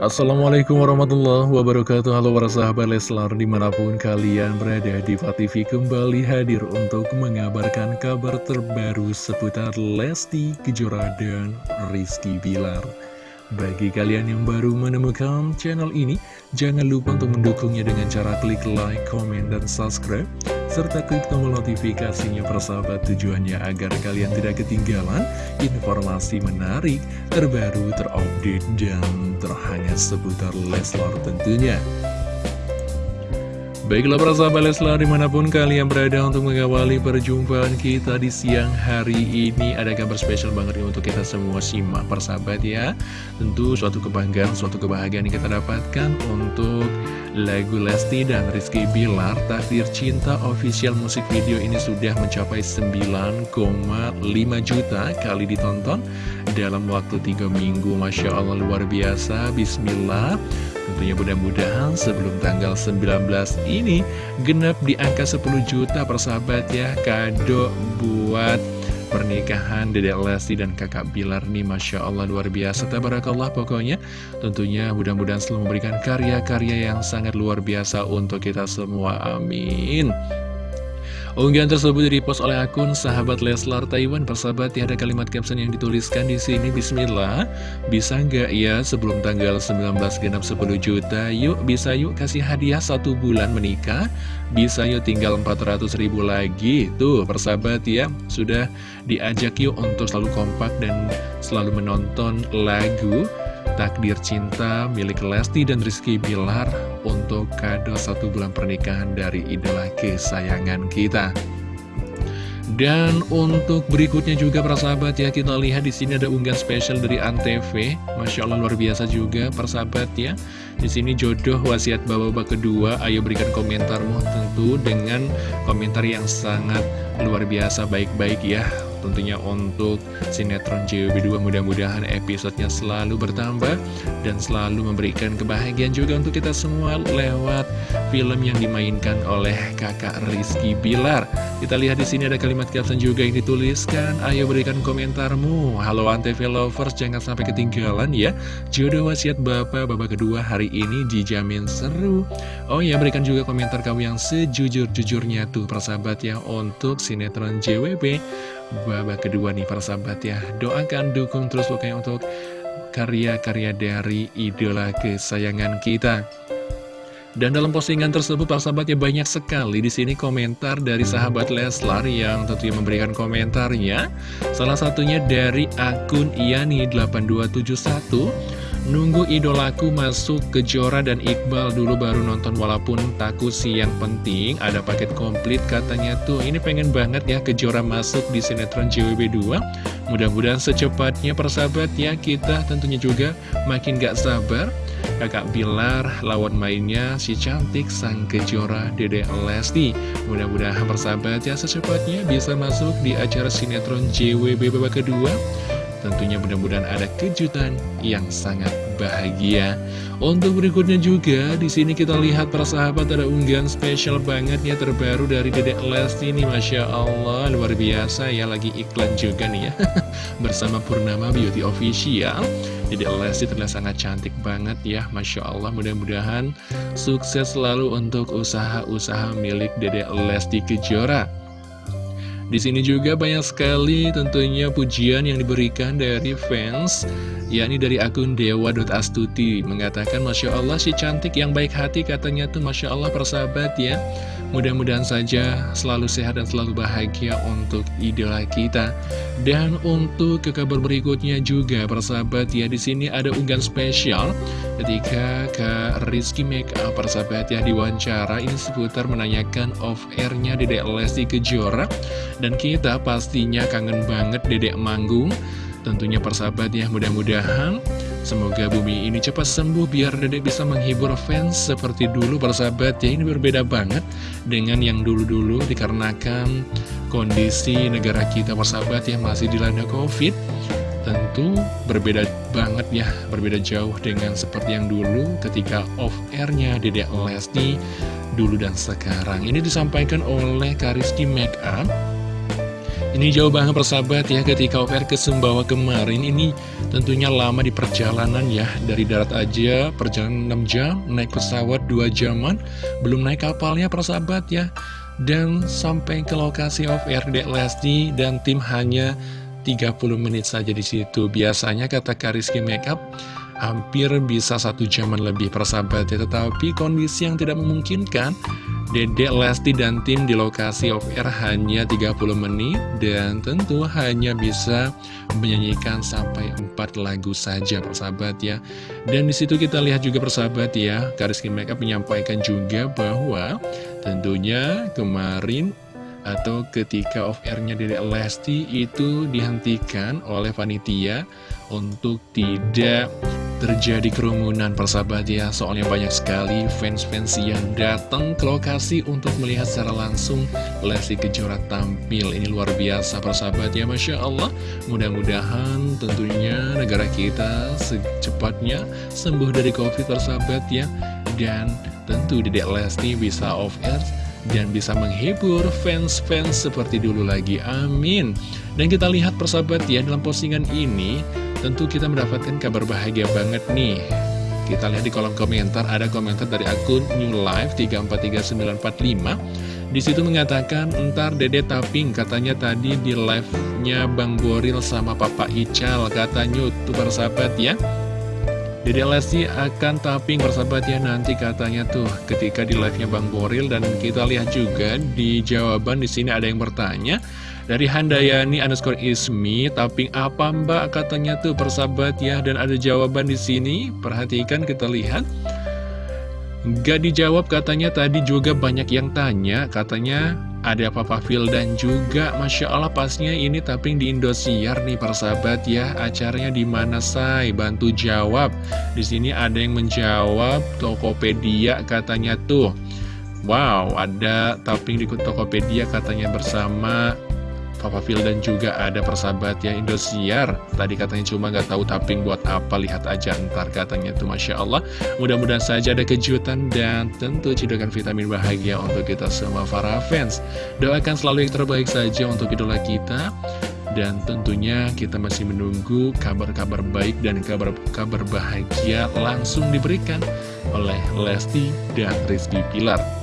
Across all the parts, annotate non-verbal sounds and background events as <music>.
Assalamualaikum warahmatullahi wabarakatuh. Halo para sahabat Leslar di mana pun kalian berada di TV kembali hadir untuk mengabarkan kabar terbaru seputar Lesti Kejora dan Rizky Bilar. Bagi kalian yang baru menemukan channel ini, jangan lupa untuk mendukungnya dengan cara klik like, comment, dan subscribe, serta klik tombol notifikasinya persahabat tujuannya agar kalian tidak ketinggalan informasi menarik, terbaru, terupdate, dan terhangat seputar Leslar tentunya. Baiklah para sahabat Leslar di mana pun kalian berada untuk mengawali perjumpaan kita di siang hari ini Ada kabar spesial banget nih untuk kita semua. Simak persahabat ya. Tentu suatu kebanggaan, suatu kebahagiaan yang kita dapatkan untuk lagu Lesti dan Rizky Bilar Takdir Cinta official musik video ini sudah mencapai 9,5 juta kali ditonton Dalam waktu 3 minggu Masya Allah luar biasa. Bismillah. Tentunya mudah-mudahan sebelum tanggal 19 ini genap di angka 10 juta persahabat ya kado buat pernikahan Dedek Lesti dan kakak Bilar nih Masya Allah luar biasa. Tabarakallah pokoknya. Tentunya mudah-mudahan selalu memberikan karya-karya yang sangat luar biasa untuk kita semua. Amin Unggahan tersebut dipost oleh akun sahabat Leslar Taiwan. Persahabat, ya ada kalimat caption yang dituliskan di sini. Bismillah, bisa nggak ya sebelum tanggal 19 genap 10 juta? Yuk, bisa yuk kasih hadiah satu bulan menikah. Bisa yuk tinggal 400 ribu lagi. Tuh, persahabat ya, sudah diajak yuk untuk selalu kompak dan selalu menonton lagu Takdir Cinta milik Lesti dan Rizky Bilar untuk kado satu bulan pernikahan dari idola kesayangan kita. Dan untuk berikutnya juga para sahabat ya kita lihat di sini ada unggahan spesial dari Antv, masya Allah luar biasa juga para sahabat ya. Di sini jodoh wasiat bapak-bapak kedua, ayo berikan komentarmu tentu dengan komentar yang sangat luar biasa baik-baik ya tentunya untuk sinetron JWB2 mudah-mudahan episodenya selalu bertambah dan selalu memberikan kebahagiaan juga untuk kita semua lewat film yang dimainkan oleh kakak Rizky Bilar. Kita lihat di sini ada kalimat caption juga yang dituliskan, ayo berikan komentarmu. Halo Antv Lovers, jangan sampai ketinggalan ya. Jodoh wasiat Bapak, Bapak kedua hari ini dijamin seru. Oh ya, berikan juga komentar kamu yang sejujur-jujurnya tuh persahabat ya untuk sinetron JWB babak kedua nih para sahabat ya. Doakan, dukung terus pokoknya untuk karya-karya dari idola kesayangan kita. Dan dalam postingan tersebut para sahabat ya banyak sekali di sini komentar dari sahabat Leslar yang tentunya memberikan komentarnya. Salah satunya dari akun Iani8271 Nunggu idolaku masuk ke Jora dan Iqbal dulu baru nonton walaupun takut sih yang penting ada paket komplit katanya tuh. Ini pengen banget ya ke Jora masuk di sinetron JWB 2 mudah-mudahan secepatnya persahabat ya kita tentunya juga makin gak sabar. Kakak Bilar lawan mainnya si cantik sang kejora Dede Lesti. Mudah-mudahan persahabat ya secepatnya bisa masuk di acara sinetron JWB babak kedua Tentunya mudah-mudahan ada kejutan yang sangat bahagia. Untuk berikutnya juga, di sini kita lihat para sahabat ada unggahan spesial banget ya terbaru dari Dedek Lesti ini, Masya Allah, luar biasa ya, lagi iklan juga nih ya, <laughs> bersama Purnama Beauty Official. Dedek Lesti terlihat sangat cantik banget ya, Masya Allah, mudah-mudahan sukses selalu untuk usaha-usaha milik Dedek Lesti Kejora. Di sini juga banyak sekali tentunya pujian yang diberikan dari fans, yakni dari akun dewa.astuti, mengatakan Masya Allah si cantik yang baik hati katanya tuh Masya Allah persahabat ya. Mudah-mudahan saja selalu sehat dan selalu bahagia untuk idola kita. Dan untuk ke kabar berikutnya juga persahabat ya di sini ada unggahan spesial ketika Kak Rizky Makeup persahabat ya diwawancara ini seputar menanyakan off airnya Dedek Lesti Kejora dan kita pastinya kangen banget Dedek manggung Tentunya persahabat ya mudah-mudahan Semoga bumi ini cepat sembuh biar dedek bisa menghibur fans seperti dulu persahabat ya. Ini berbeda banget dengan yang dulu-dulu dikarenakan kondisi negara kita persahabat ya masih dilanda covid. Tentu berbeda banget ya, berbeda jauh dengan seperti yang dulu ketika off-airnya Dedek Lesti dulu dan sekarang. Ini disampaikan oleh Kariski Makeup Ini jauh banget persahabat ya ketika OVR ke Sumbawa kemarin ini tentunya lama di perjalanan ya Dari darat aja perjalanan 6 jam, naik pesawat 2 jaman, belum naik kapalnya persahabat ya. Dan sampai ke lokasi OVR Dek Lesti dan tim hanya 30 menit saja di situ. Biasanya kata Kariski Makeup hampir bisa satu jaman lebih persahabat ya Tetapi kondisi yang tidak memungkinkan Dedek Lesti dan tim di lokasi off air hanya 30 menit dan tentu hanya bisa menyanyikan sampai 4 lagu saja persahabat ya. Dan di situ kita lihat juga persahabat ya, Kariski Makeup menyampaikan juga bahwa tentunya kemarin atau ketika off airnya Dedek Lesti itu dihentikan oleh panitia untuk tidak terjadi kerumunan persahabat ya Soalnya banyak sekali fans-fans yang datang ke lokasi untuk melihat secara langsung Lesti Kejora tampil Ini luar biasa persahabat ya Masya Allah Mudah-mudahan tentunya negara kita secepatnya sembuh dari Covid persahabat ya Dan tentu Dedek Lesti bisa off air dan bisa menghibur fans-fans seperti dulu lagi. Amin. Dan kita lihat persahabat ya dalam postingan ini Tentu kita mendapatkan kabar bahagia banget nih. Kita lihat di kolom komentar Ada komentar dari akun New Life 343945 di situ mengatakan, entar dede taping, katanya tadi di live-nya Bang Boril sama Papa Ical, katanya tuh persahabat ya. Dede Lesti akan taping persahabat ya nanti katanya tuh ketika di live-nya Bang Boril. Dan kita lihat juga di jawaban di sini ada yang bertanya dari Handayani underscore ismi, tapping apa mbak katanya tuh persahabat ya. Dan ada jawaban di sini, perhatikan kita lihat. Gak dijawab katanya tadi juga banyak yang tanya, katanya ada Papa Phil dan juga Masya Allah pasnya ini tapping di Indosiar nih persahabat ya acaranya di mana say bantu jawab di sini ada yang menjawab Tokopedia katanya tuh Wow ada tapping di Tokopedia katanya bersama Papa Phil dan juga ada persahabat ya Indosiar. Tadi katanya cuma nggak tahu tapping buat apa Lihat aja ntar katanya tuh Masya Allah. Mudah-mudahan saja ada kejutan dan tentu cedokan vitamin bahagia untuk kita semua para fans. Doakan selalu yang terbaik saja untuk idola kita. Dan tentunya kita masih menunggu kabar-kabar baik dan kabar-kabar bahagia langsung diberikan oleh Lesti dan Rizky Pilar.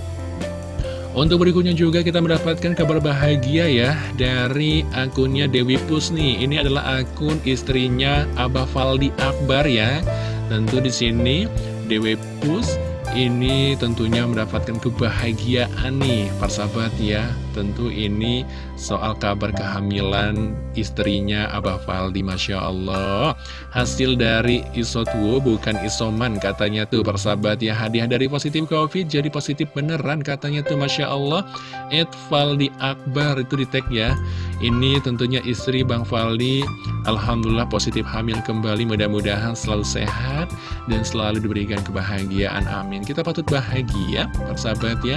Untuk berikutnya juga kita mendapatkan kabar bahagia ya dari akunnya Dewi Pus nih. Ini adalah akun istrinya Abah Faldi Akbar ya. Tentu di sini Dewi Pus ini tentunya mendapatkan kebahagiaan nih persahabat ya. Tentu ini soal kabar kehamilan istrinya Abah Faldi Masya Allah. Hasil dari isotwo bukan isoman katanya tuh persahabat ya. Hadiah dari positif covid jadi positif beneran katanya tuh Masya Allah. Ed Faldi Akbar itu di tag ya. Ini tentunya istri Bang Faldi. Alhamdulillah positif hamil kembali mudah-mudahan selalu sehat Dan selalu diberikan kebahagiaan amin Kita patut bahagia persahabat ya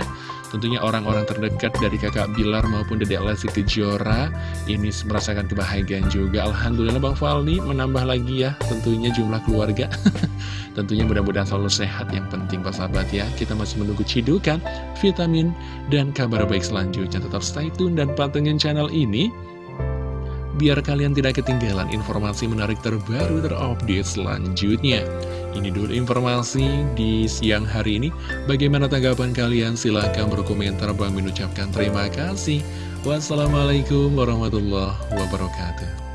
Tentunya orang-orang terdekat dari kakak Bilar maupun Dedek Lesti Kejora ini merasakan kebahagiaan juga. Alhamdulillah Bang Faldi menambah lagi ya tentunya jumlah keluarga. <laughs> tentunya mudah-mudahan selalu sehat yang penting Pak sahabat ya. Kita masih menunggu cidukan, vitamin, dan kabar baik selanjutnya. Tetap stay tune dan pantengin channel ini biar kalian tidak ketinggalan informasi menarik terbaru terupdate selanjutnya. Ini dulu informasi di siang hari ini. Bagaimana tanggapan kalian? Silahkan berkomentar. Bang mengucapkan terima kasih. Wassalamualaikum warahmatullahi wabarakatuh.